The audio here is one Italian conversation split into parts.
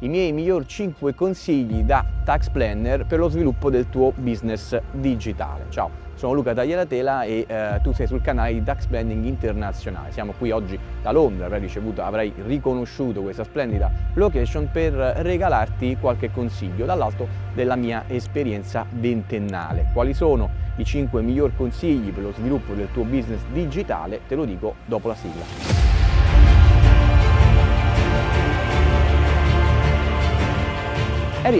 i miei migliori 5 consigli da tax planner per lo sviluppo del tuo business digitale. Ciao! Sono Luca Tagliatela e eh, tu sei sul canale di Tax Planning Internazionale. Siamo qui oggi da Londra, avrai ricevuto, avrai riconosciuto questa splendida location per regalarti qualche consiglio dall'alto della mia esperienza ventennale. Quali sono i 5 migliori consigli per lo sviluppo del tuo business digitale? Te lo dico dopo la sigla.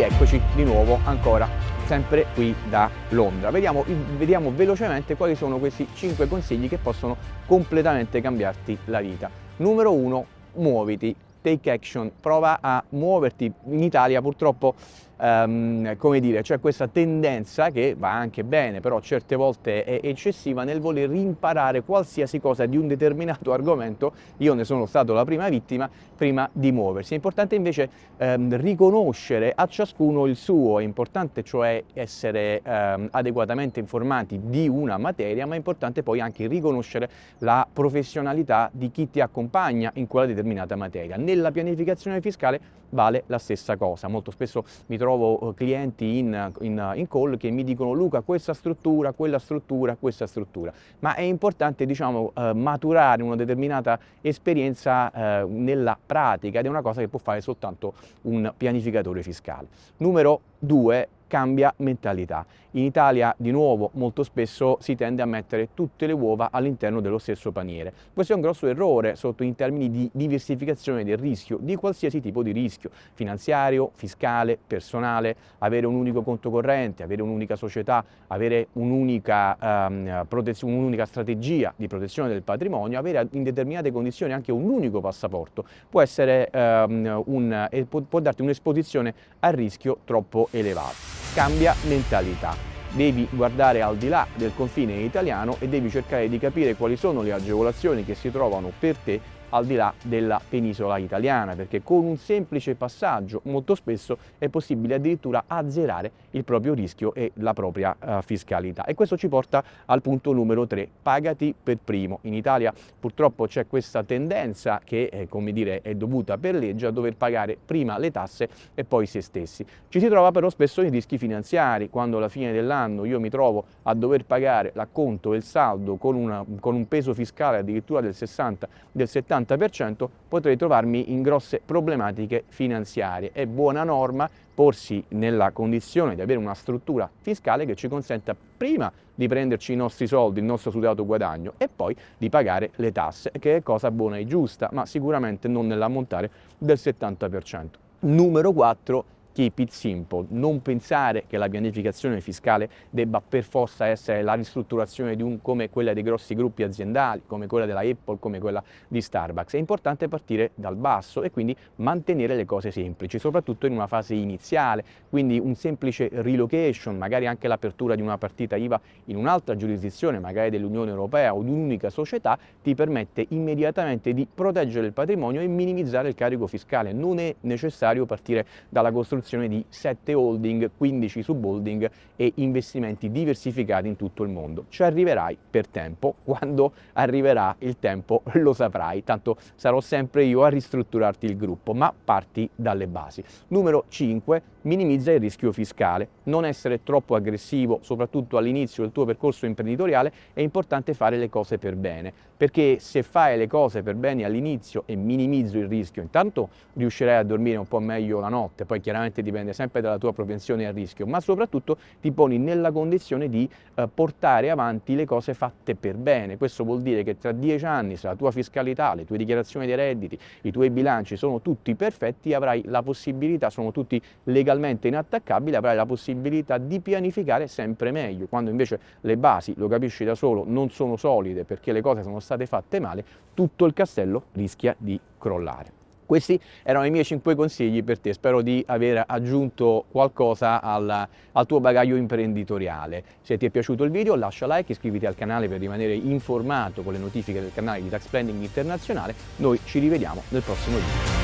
E rieccoci di nuovo ancora sempre qui da Londra. Vediamo, vediamo velocemente quali sono questi 5 consigli che possono completamente cambiarti la vita. Numero 1, muoviti, take action, prova a muoverti. In Italia purtroppo um, come dire, c'è questa tendenza che va anche bene, però certe volte è eccessiva nel voler imparare qualsiasi cosa di un determinato argomento, io ne sono stato la prima vittima, prima di muoversi. È importante invece um, riconoscere a ciascuno il suo, è importante cioè essere um, adeguatamente informati di una materia, ma è importante poi anche riconoscere la professionalità di chi ti accompagna in quella determinata materia. Nella pianificazione fiscale vale la stessa cosa, molto spesso mi trovo eh, clienti in, in, in, call che mi dicono Luca questa struttura, quella struttura, questa struttura, ma è importante diciamo eh, maturare una determinata esperienza eh, nella pratica ed è una cosa che può fare soltanto un pianificatore fiscale. Numero due, cambia mentalità. In Italia, di nuovo, molto spesso si tende a mettere tutte le uova all'interno dello stesso paniere. Questo è un grosso errore sotto in termini di diversificazione del rischio, di qualsiasi tipo di rischio, finanziario, fiscale, personale, avere un unico conto corrente, avere un'unica società, avere un'unica um, un strategia di protezione del patrimonio, avere in determinate condizioni anche un unico passaporto, può, essere, um, un, può, darti un'esposizione a rischio troppo elevato cambia mentalità. Devi guardare al di là del confine italiano e devi cercare di capire quali sono le agevolazioni che si trovano per te al di là della penisola italiana, perché con un semplice passaggio molto spesso è possibile addirittura azzerare il proprio rischio e la propria uh, fiscalità. E questo ci porta al punto numero 3, pagati per primo. In Italia purtroppo c'è questa tendenza che, eh, come dire, è dovuta per legge a dover pagare prima le tasse e poi se stessi. Ci si trova però spesso in rischi finanziari, quando alla fine dell'anno io mi trovo a dover pagare l'acconto e il saldo con, una, con un peso fiscale addirittura del 60, del 70 70% potrei trovarmi in grosse problematiche finanziarie. È buona norma porsi nella condizione di avere una struttura fiscale che ci consenta prima di prenderci i nostri soldi, il nostro sudato guadagno e poi di pagare le tasse, che è cosa buona e giusta, ma sicuramente non nell'ammontare del 70%. Numero 4 keep it simple, non pensare che la pianificazione fiscale debba per forza essere la ristrutturazione di un, come quella dei grossi gruppi aziendali, come quella della Apple, come quella di Starbucks. È importante partire dal basso e quindi mantenere le cose semplici, soprattutto in una fase iniziale, quindi un semplice relocation, magari anche l'apertura di una partita IVA in un'altra giurisdizione, magari dell'Unione Europea o di un'unica società, ti permette immediatamente di proteggere il patrimonio e minimizzare il carico fiscale. Non è necessario partire dalla costruzione costruzione di 7 holding, 15 subholding e investimenti diversificati in tutto il mondo. Ci arriverai per tempo, quando arriverà il tempo lo saprai, tanto sarò sempre io a ristrutturarti il gruppo, ma parti dalle basi. Numero 5, minimizza il rischio fiscale. Non essere troppo aggressivo, soprattutto all'inizio del tuo percorso imprenditoriale, è importante fare le cose per bene, perché se fai le cose per bene all'inizio e minimizzo il rischio, intanto riuscirai a dormire un po' meglio la notte, poi chiaramente dipende sempre dalla tua propensione al rischio, ma soprattutto ti poni nella condizione di eh, portare avanti le cose fatte per bene. Questo vuol dire che tra dieci anni, se la tua fiscalità, le tue dichiarazioni dei redditi, i tuoi bilanci sono tutti perfetti, avrai la possibilità, sono tutti legalmente inattaccabile avrai la possibilità di pianificare sempre meglio, quando invece le basi, lo capisci da solo, non sono solide perché le cose sono state fatte male, tutto il castello rischia di crollare. Questi erano i miei 5 consigli per te, spero di aver aggiunto qualcosa al, al, tuo bagaglio imprenditoriale. Se ti è piaciuto il video lascia like, iscriviti al canale per rimanere informato con le notifiche del canale di Tax Planning Internazionale, noi ci rivediamo nel prossimo video.